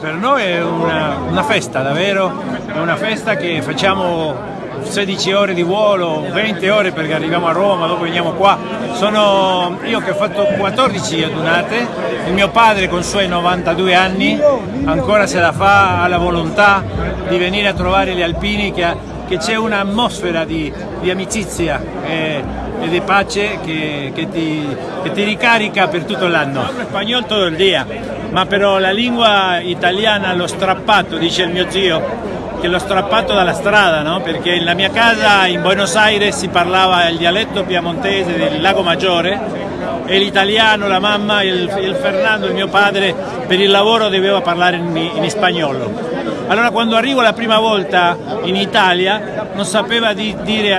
Per noi è una, una festa, davvero, è una festa che facciamo 16 ore di volo, 20 ore perché arriviamo a Roma, dopo veniamo qua. Sono io che ho fatto 14 adunate, il mio padre con i suoi 92 anni ancora se la fa, ha la volontà di venire a trovare gli alpini che, c'è un'atmosfera di, di, amicizia e, e, di pace che, che, ti, che, ti, ricarica per tutto l'anno. Parlo spagnolo tutto il dia, ma però la lingua italiana l'ho strappato, dice il mio zio, che l'ho strappato dalla strada, no? perché nella mia casa in Buenos Aires si parlava il dialetto piemontese del Lago Maggiore e l'italiano, la mamma, il, il, Fernando, il mio padre, per il lavoro doveva parlare in, in spagnolo. Allora quando arrivo la prima volta in Italia non sapeva di dire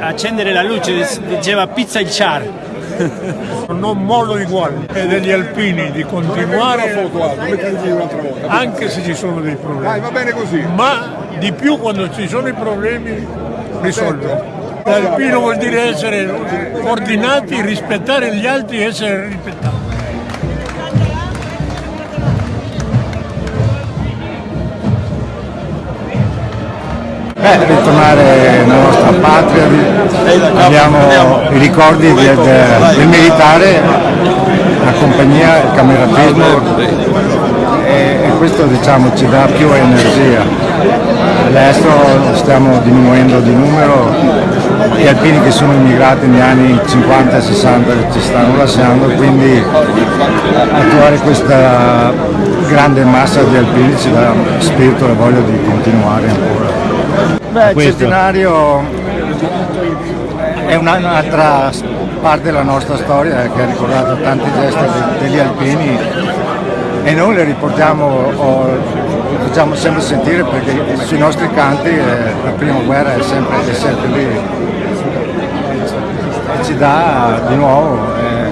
accendere la luce, diceva pizza il char. Non mollo di guardia e degli alpini di continuare anche se ci sono dei problemi. Va bene così. Ma di più quando ci sono i problemi risolvono l'alpino vuol dire essere ordinati rispettare gli altri e essere rispettati Beh, ritornare nella nostra patria, abbiamo i ricordi del, del militare, la compagnia, il cameratismo e, e questo diciamo, ci dà più energia. All'estero stiamo diminuendo di numero, gli alpini che sono immigrati negli anni 50 e 60 ci stanno lasciando, quindi attuare questa grande massa di alpini ci dà spirito e voglia di continuare ancora. Beh, il centenario è un'altra parte della nostra storia che ha ricordato tanti gesti degli alpini e noi le riportiamo facciamo sempre sentire perché sui nostri canti eh, la prima guerra è sempre, è sempre lì e ci dà di nuovo eh,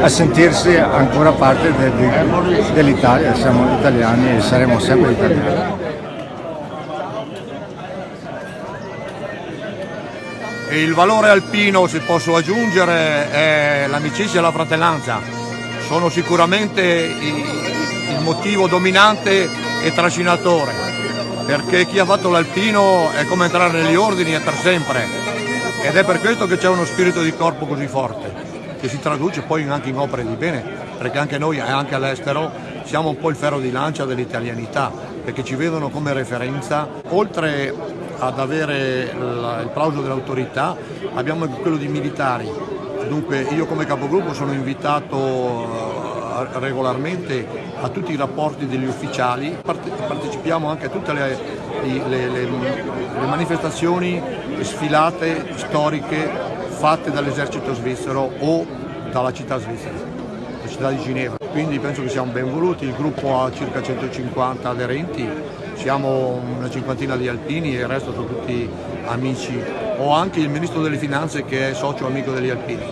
a sentirsi ancora parte de, de, dell'Italia, siamo italiani e saremo sempre italiani. Il valore alpino, se posso aggiungere, è l'amicizia e la fratellanza. Sono sicuramente il motivo dominante e trascinatore, perché chi ha fatto l'alpino è come entrare negli ordini e per sempre. Ed è per questo che c'è uno spirito di corpo così forte, che si traduce poi anche in opere di bene, perché anche noi, anche all'estero, siamo un po' il ferro di lancia dell'italianità, perché ci vedono come referenza, oltre ad avere il plauso dell'autorità, abbiamo quello di militari. Dunque io come capogruppo sono invitato regolarmente a tutti i rapporti degli ufficiali, partecipiamo anche a tutte le, le, le, le manifestazioni, sfilate storiche fatte dall'esercito svizzero o dalla città svizzera, la città di Ginevra. Quindi penso che siamo ben voluti, il gruppo ha circa 150 aderenti siamo una cinquantina di alpini e il resto sono tutti amici. Ho anche il ministro delle finanze che è socio amico degli alpini.